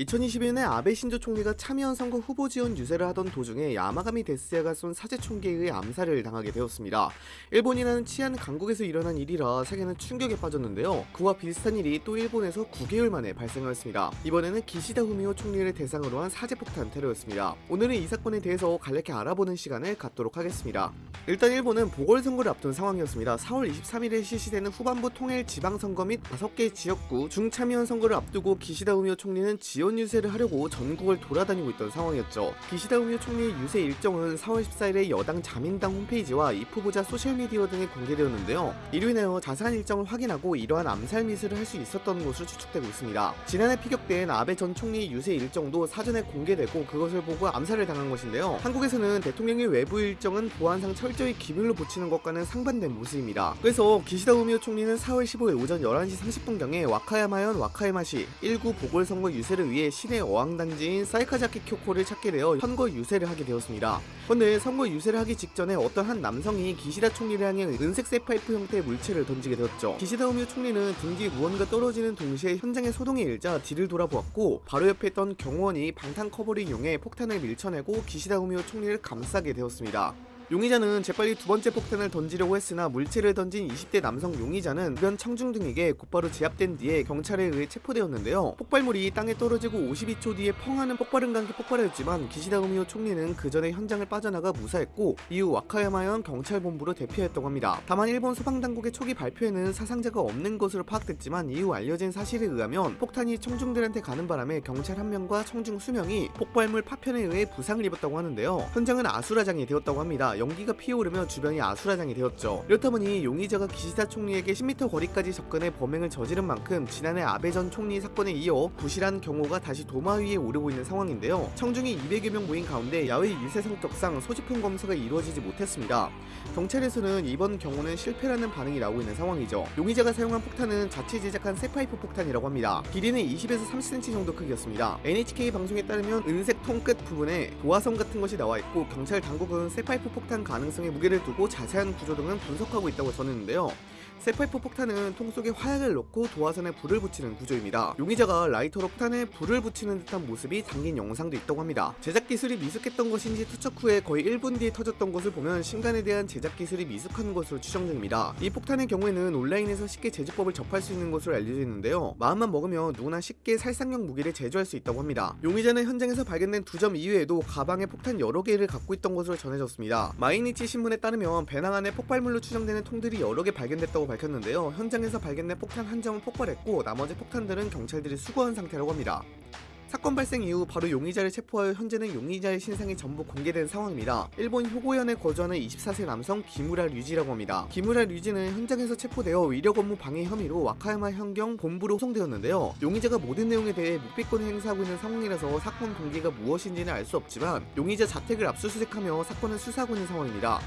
2021년 아베 신조 총리가 참여한 선거 후보 지원 유세를 하던 도중에 야마가미 데스야가 쏜 사제 총기에 의해 암살을 당하게 되었습니다. 일본이라는 치안 강국에서 일어난 일이라 세계는 충격에 빠졌는데요. 그와 비슷한 일이 또 일본에서 9개월 만에 발생하였습니다. 이번에는 기시다 후미오 총리를 대상으로 한 사제폭탄 테러였습니다. 오늘은 이 사건에 대해서 간략히 알아보는 시간을 갖도록 하겠습니다. 일단 일본은 보궐선거를 앞둔 상황이었습니다. 4월 23일에 실시되는 후반부 통일 지방선거 및 5개 지역구 중참여연 선거를 앞두고 기시다 후미오 총리는 지원 유세를 하려고 전국을 돌아다니고 있던 상황이었죠. 기시다 후미오 총리의 유세 일정은 4월 14일에 여당 자민당 홈페이지와 이 후보자 소셜미디어 등에 공개되었는데요. 이로 인하여 자세한 일정을 확인하고 이러한 암살 미수를 할 수 있었던 것으로 추측되고 있습니다. 지난해 피격된 아베 전 총리의 유세 일정도 사전에 공개되고 그것을 보고 암살을 당한 것인데요. 한국에서는 대통령의 외부 일정은 보안상 철저히 기밀로 붙이는 것과는 상반된 모습입니다. 그래서 기시다 후미오 총리는 4월 15일 오전 11시 30분경에 와카야마현 와카야마시 1구 보궐선거 유세를 위해 시내 어항단지인 사이카자키 쿄코를 찾게 되어 선거 유세를 하게 되었습니다. 그런데 선거 유세를 하기 직전에 어떤 한 남성이 기시다 총리를 향해 은색 쇠파이프 형태의 물체를 던지게 되었죠. 기시다 후미오 총리는 등 뒤에 무언가 떨어지는 동시에 현장에 소동이 일자 뒤를 돌아보았고 바로 옆에 있던 경호원이 방탄 커버를 이용해 폭탄을 밀쳐내고 기시다 후미오 총리를 감싸게 되었습니다. 용의자는 재빨리 두 번째 폭탄을 던지려고 했으나 물체를 던진 20대 남성 용의자는 주변 청중 등에게 곧바로 제압된 뒤에 경찰에 의해 체포되었는데요. 폭발물이 땅에 떨어지고 52초 뒤에 펑하는 폭발음과 함께 폭발하였지만 기시다 우미오 총리는 그 전에 현장을 빠져나가 무사했고 이후 와카야마현 경찰본부로 대피하였다고 합니다. 다만 일본 소방당국의 초기 발표에는 사상자가 없는 것으로 파악됐지만 이후 알려진 사실에 의하면 폭탄이 청중들한테 가는 바람에 경찰 한 명과 청중 수명이 폭발물 파편에 의해 부상을 입었다고 하는데요. 현장은 아수라장이 되었다고 합니다. 연기가 피어오르며 주변이 아수라장이 되었죠. 이렇다 보니 용의자가 기시다 총리에게 10m 거리까지 접근해 범행을 저지른 만큼 지난해 아베 전 총리 사건에 이어 부실한 경호가 다시 도마 위에 오르고 있는 상황인데요. 청중이 200여 명 모인 가운데 야외 유세 성격상 소지품 검사가 이루어지지 못했습니다. 경찰에서는 이번 경우는 실패라는 반응이 나오고 있는 상황이죠. 용의자가 사용한 폭탄은 자체 제작한 쇠파이프 폭탄이라고 합니다. 길이는 20에서 30cm 정도 크기였습니다. NHK 방송에 따르면 은색 통 끝 부분에 도화선 같은 것이 나와 있고 경찰 당국은 쇠파이프 폭탄 가능성에 무게를 두고 자세한 구조 등은 분석하고 있다고 전했는데요. 쇠파이프 폭탄은 통 속에 화약을 넣고 도화선에 불을 붙이는 구조입니다. 용의자가 라이터로 폭탄에 불을 붙이는 듯한 모습이 담긴 영상도 있다고 합니다. 제작 기술이 미숙했던 것인지 투척 후에 거의 1분 뒤에 터졌던 것을 보면 신관에 대한 제작 기술이 미숙한 것으로 추정 중입니다. 이 폭탄의 경우에는 온라인에서 쉽게 제조법을 접할 수 있는 것으로 알려져 있는데요. 마음만 먹으면 누구나 쉽게 살상용 무기를 제조할 수 있다고 합니다. 용의자는 현장에서 발견된 두 점 이외에도 가방에 폭탄 여러 개를 갖고 있던 것으로 전해졌습니다. 마이니치 신문에 따르면 배낭 안에 폭발물로 추정되는 통들이 여러 개 발견됐다고 밝혔는데요. 현장에서 발견된 폭탄 한 점은 폭발했고 나머지 폭탄들은 경찰들이 수거한 상태라고 합니다. 사건 발생 이후 바로 용의자를 체포하여 현재는 용의자의 신상이 전부 공개된 상황입니다. 일본 효고현에 거주하는 24세 남성 기무라 류지라고 합니다. 기무라 류지는 현장에서 체포되어 위력 업무 방해 혐의로 와카야마 현경 본부로 호송되었는데요. 용의자가 모든 내용에 대해 묵비권을 행사하고 있는 상황이라서 사건 동기가 무엇인지는 알 수 없지만 용의자 자택을 압수수색하며 사건을 수사하고 있는 상황입니다.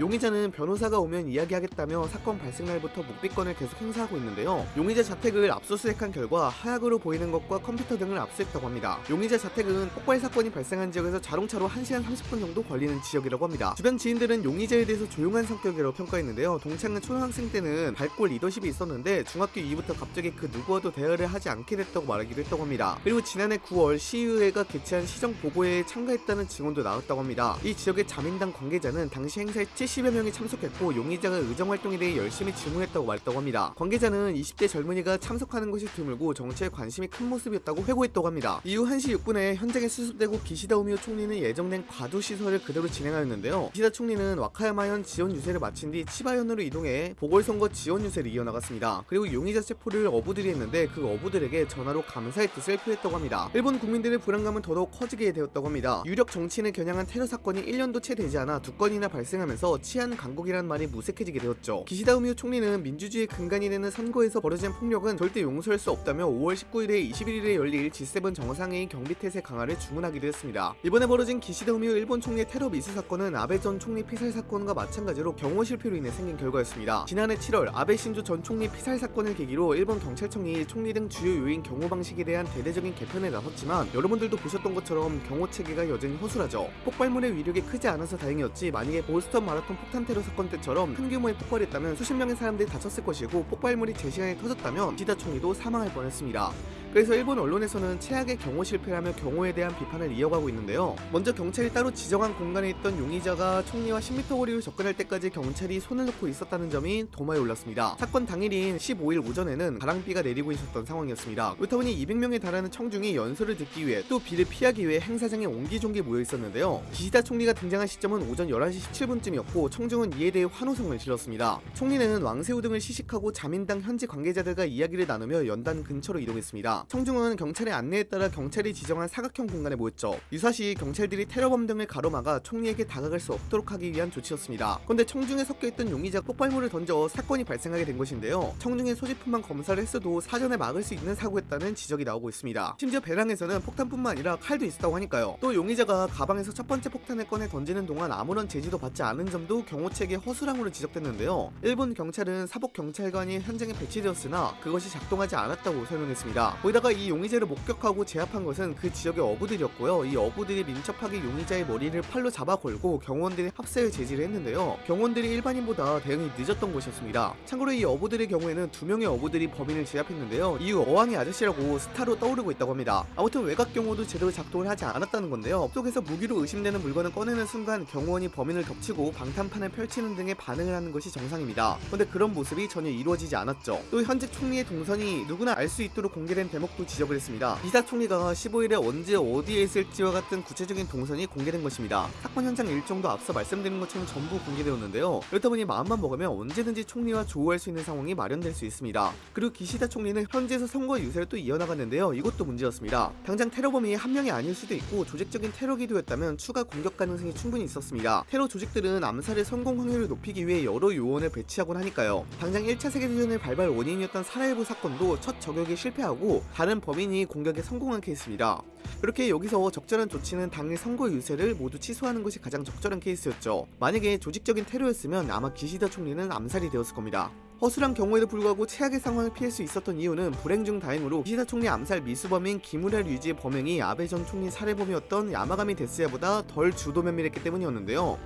용의자는 변호사가 오면 이야기하겠다며 사건 발생 날부터 묵비권을 계속 행사하고 있는데요. 용의자 자택을 압수수색한 결과 하약으로 보이는 것과 컴퓨터 등을 압수했다고 합니다. 용의자 자택은 폭발 사건이 발생한 지역에서 자동차로 1시간 30분 정도 걸리는 지역이라고 합니다. 주변 지인들은 용의자에 대해서 조용한 성격이라고 평가했는데요. 동창은 초등학생 때는 밝고 리더십이 있었는데 중학교 이후부터 갑자기 그 누구와도 대화를 하지 않게 됐다고 말하기도 했다고 합니다. 그리고 지난해 9월 시의회가 개최한 시정 보고회에 참가했다는 증언도 나왔다고 합니다. 이 지역의 자민당 관계자는 당시 행사에 70여 명이 참석했고 용의자가 의정활동에 대해 열심히 질문했다고 말했다고 합니다. 관계자는 20대 젊은이가 참석하는 것이 드물고 정치에 관심이 큰 모습이었다고 회고했다고 합니다. 이후 1시 6분에 현장에 수습되고 기시다 우미오 총리는 예정된 과도 시설을 그대로 진행하였는데요. 기시다 총리는 와카야마현 지원 유세를 마친 뒤 치바현으로 이동해 보궐선거 지원 유세를 이어나갔습니다. 그리고 용의자 체포를 어부들이 했는데 그 어부들에게 전화로 감사의 뜻을 표했다고 합니다. 일본 국민들의 불안감은 더더욱 커지게 되었다고 합니다. 유력 정치인을 겨냥한 테러 사건이 1년도 채 되지 않아 두 건이나 발생하면서 치안 강국이라는 말이 무색해지게 되었죠. 기시다 우미오 총리는 민주주의 근간이 되는 선거에서 벌어진 폭력은 절대 용서할 수 없다며 5월 19일에 21일에 열릴 G7 정상회의 경비태세 강화를 주문하기도 했습니다. 이번에 벌어진 기시다 우미오 일본 총리의 테러 미수 사건은 아베 전 총리 피살 사건과 마찬가지로 경호 실패로 인해 생긴 결과였습니다. 지난해 7월 아베 신조 전 총리 피살 사건을 계기로 일본 경찰청이 총리 등 주요 요인 경호 방식에 대한 대대적인 개편에 나섰지만 여러분들도 보셨던 것처럼 경호 체계가 여전히 허술하죠. 폭발물의 위력이 크지 않아서 다행이었지 만약에 보스턴 마라톤 폭탄 테러 사건 때처럼 큰 규모의 폭발이 있다면 수십 명의 사람들이 다쳤을 것이고 폭발물이 제 시간에 터졌다면 기다 총리도 사망할 뻔했습니다. 그래서 일본 언론에서는 최악의 경호 실패라며 경호에 대한 비판을 이어가고 있는데요. 먼저 경찰이 따로 지정한 공간에 있던 용의자가 총리와 10m 거리로 접근할 때까지 경찰이 손을 놓고 있었다는 점이 도마에 올랐습니다. 사건 당일인 15일 오전에는 바람비가 내리고 있었던 상황이었습니다. 그렇다 보니 200명에 달하는 청중이 연설을 듣기 위해 또 비를 피하기 위해 행사장에 옹기종기 모여 있었는데요. 기시다 총리가 등장한 시점은 오전 11시 17분쯤이었고 청중은 이에 대해 환호성을 질렀습니다. 총리는 왕새우 등을 시식하고 자민당 현지 관계자들과 이야기를 나누며 연단 근처로 이동했습니다. 청중은 경찰의 안내에 따라 경찰이 지정한 사각형 공간에 모였죠. 유사시 경찰들이 테러범 등을 가로막아 총리에게 다가갈 수 없도록 하기 위한 조치였습니다. 그런데 청중에 섞여있던 용의자 폭발물을 던져 사건이 발생하게 된 것인데요. 청중의 소지품만 검사를 했어도 사전에 막을 수 있는 사고였다는 지적이 나오고 있습니다. 심지어 배낭에서는 폭탄뿐만 아니라 칼도 있었다고 하니까요. 또 용의자가 가방에서 첫 번째 폭탄을 꺼내 던지는 동안 아무런 제지도 받지 않은 점도 경호책의 허술함으로 지적됐는데요. 일본 경찰은 사복 경찰관이 현장에 배치되었으나 그것이 작동하지 않았다고 설명했습니다. 거기다가 이 용의자를 목격하고 제압한 것은 그 지역의 어부들이었고요. 이 어부들이 민첩하게 용의자의 머리를 팔로 잡아 걸고 경호원들이 합세를 제지를 했는데요. 경호원들이 일반인보다 대응이 늦었던 것이었습니다. 참고로 이 어부들의 경우에는 두 명의 어부들이 범인을 제압했는데요. 이후 어항의 아저씨라고 스타로 떠오르고 있다고 합니다. 아무튼 외곽 경호도 제대로 작동을 하지 않았다는 건데요. 속에서 무기로 의심되는 물건을 꺼내는 순간 경호원이 범인을 덮치고 방탄판을 펼치는 등의 반응을 하는 것이 정상입니다. 그런데 그런 모습이 전혀 이루어지지 않았죠. 또 현직 총리의 동선이 누구나 알 수 있도록 공개된 대목도 지적을 했습니다. 이사 총리가 15일에 언제 어디에 있을지와 같은 구체적인 동선이 공개된 것입니다. 사건 현장 일정도 앞서 말씀드린 것처럼 전부 공개되었는데요. 그렇다 보니 마음만 먹으면 언제든지 총리와 조우할 수 있는 상황이 마련될 수 있습니다. 그리고 기시다 총리는 현지에서 선거 유세를 또 이어나갔는데요. 이것도 문제였습니다. 당장 테러범이 한 명이 아닐 수도 있고 조직적인 테러 기도였다면 추가 공격 가능성이 충분히 있었습니다. 테러 조직들은 암살의 성공 확률을 높이기 위해 여러 요원을 배치하곤 하니까요. 당장 1차 세계대전의 발발 원인이었던 사라예보 사건도 첫 저격에 실패하고 다른 범인이 공격에 성공한 케이스입니다. 그렇게 여기서 적절한 조치는 당일 선거 유세를 모두 취소하는 것이 가장 적절한 케이스였죠. 만약에 조직적인 테러였으면 아마 기시다 총리는 암살이 되었을 겁니다. 허술한 경호에도 불구하고 최악의 상황을 피할 수 있었던 이유는 불행 중 다행으로 기시다 총리 암살 미수범인 기무라 류지의 범행이 아베 전 총리 살해범이었던 야마가미 데쓰야보다 덜 주도 면밀했기 때문이었는데요.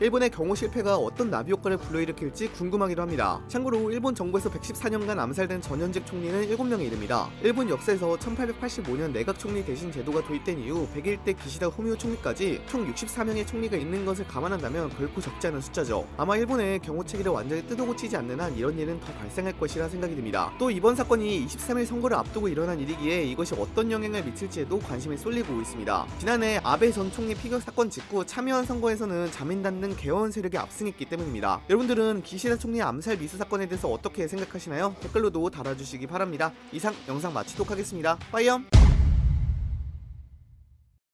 일본의 경호 실패가 어떤 나비 효과를 불러일으킬지 궁금하기도 합니다. 참고로 일본 정부에서 114년간 암살된 전현직 총리는 7명에 이릅니다. 일본 역사에서 1885년 내각 총리 대신 제도가 도입된 이후 101대 기시다 후미오 총리까지 총 64명의 총리가 있는 것을 감안한다면 결코 적지 않은 숫자죠. 아마 일본의 경호 체계를 완전히 뜯어고치지 않는 한 이런 일은 더 발생할 것이라 생각이 듭니다. 또 이번 사건이 23일 선거를 앞두고 일어난 일이기에 이것이 어떤 영향을 미칠지에도 관심이 쏠리고 있습니다. 지난해 아베 전 총리 피격 사건 직후 참의원 선거에서는 자민 당등 개헌 세력이 압승했기 때문입니다. 여러분들은 기시다 총리 암살 미수 사건에 대해서 어떻게 생각하시나요? 댓글로도 달아주시기 바랍니다. 이상 영상 마치도록 하겠습니다. 빠이염!